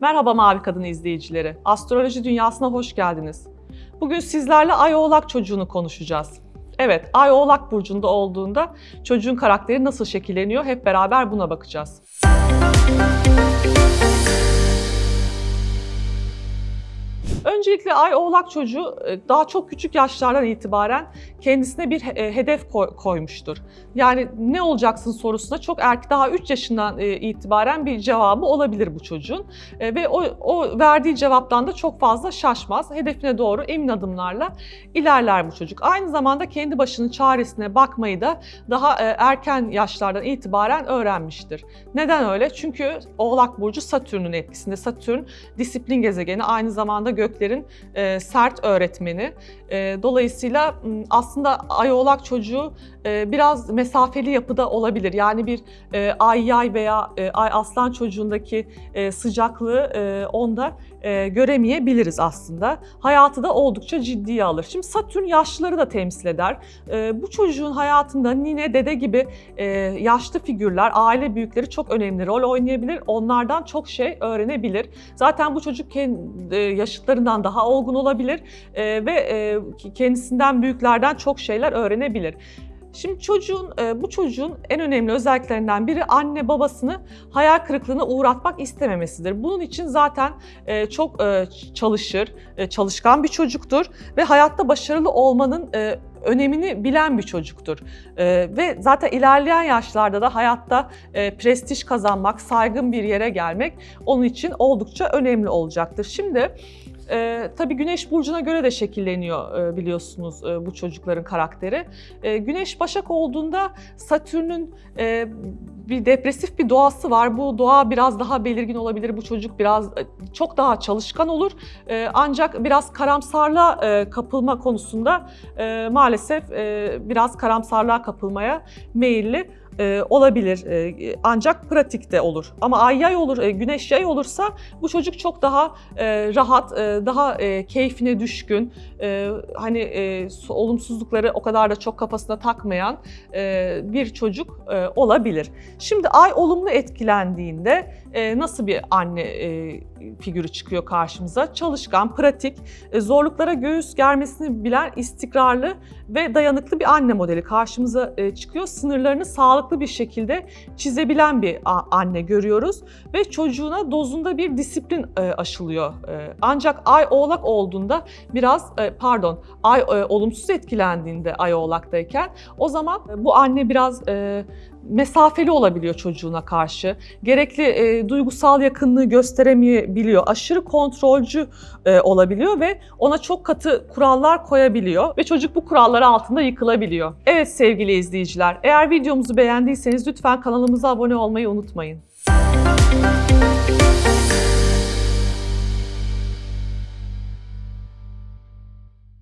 Merhaba Mavi Kadın izleyicileri. Astroloji dünyasına hoş geldiniz. Bugün sizlerle Ay Oğlak çocuğunu konuşacağız. Evet, Ay Oğlak burcunda olduğunda çocuğun karakteri nasıl şekilleniyor hep beraber buna bakacağız. Öncelikle Ay Oğlak çocuğu e, daha çok küçük yaşlardan itibaren kendisine bir e, hedef koy- koymuştur. Yani ne olacaksın sorusuna çok erken, daha 3 yaşından e, itibaren bir cevabı olabilir bu çocuğun. Ve o, o verdiği cevaptan da çok fazla şaşmaz. Hedefine doğru emin adımlarla ilerler bu çocuk. Aynı zamanda kendi başının çaresine bakmayı da daha erken yaşlardan itibaren öğrenmiştir. Neden öyle? Çünkü Oğlak Burcu Satürn'ün etkisinde. Satürn disiplin gezegeni, aynı zamanda göklerin e, sert öğretmeni. E, dolayısıyla aslında Ay Oğlak çocuğu e, biraz mesafeli yapıda olabilir. Yani bir e, Ay Yay veya e, Ay Aslan çocuğundaki e, sıcaklığı e, onda e, göremeyebiliriz aslında. Hayatı da oldukça ciddiye alır. Şimdi Satürn yaşlıları da temsil eder. E, bu çocuğun hayatında nine, dede gibi e, yaşlı figürler, aile büyükleri çok önemli rol oynayabilir. Onlardan çok şey öğrenebilir. Zaten bu çocuk kendi, yaşıtlarından daha olgun olabilir e, ve e, kendisinden büyüklerden çok şeyler öğrenebilir. Şimdi çocuğun, e, bu çocuğun en önemli özelliklerinden biri anne babasını hayal kırıklığına uğratmak istememesidir. Bunun için zaten e, çok e, çalışır, çalışkan bir çocuktur ve hayatta başarılı olmanın önemini bilen bir çocuktur. Ve zaten ilerleyen yaşlarda da hayatta prestij kazanmak, saygın bir yere gelmek onun için oldukça önemli olacaktır. Şimdi e, tabii Güneş burcuna göre de şekilleniyor e, biliyorsunuz e, bu çocukların karakteri. E, Güneş Başak olduğunda Satürn'ün e, bir depresif bir doğası var. Bu doğa biraz daha belirgin olabilir. Bu çocuk biraz e, çok daha çalışkan olur. E, ancak biraz karamsarlığa e, kapılma konusunda e, maalesef e, biraz karamsarlığa kapılmaya meyilli e, olabilir. E, ancak pratikte olur. Ama ay yay olur, e, güneş yay olursa bu çocuk çok daha e, rahat, e, daha e, keyfine düşkün, e, hani e, su- olumsuzlukları o kadar da çok kafasına takmayan e, bir çocuk e, olabilir. Şimdi ay olumlu etkilendiğinde e, nasıl bir anne e, figürü çıkıyor karşımıza? Çalışkan, pratik, e, zorluklara göğüs germesini bilen istikrarlı ve dayanıklı bir anne modeli karşımıza e, çıkıyor. Sınırlarını sağlıklı bir şekilde çizebilen bir anne görüyoruz ve çocuğuna dozunda bir disiplin e, aşılıyor. E, Ancak ay oğlak olduğunda biraz e, pardon ay olumsuz etkilendiğinde ay oğlaktayken o zaman bu anne biraz mesafeli olabiliyor çocuğuna karşı. Gerekli e, duygusal yakınlığı gösteremeyebiliyor. Aşırı kontrolcü e, olabiliyor ve ona çok katı kurallar koyabiliyor ve çocuk bu kuralları altında yıkılabiliyor. Evet sevgili izleyiciler, eğer videomuzu beğendiyseniz lütfen kanalımıza abone olmayı unutmayın.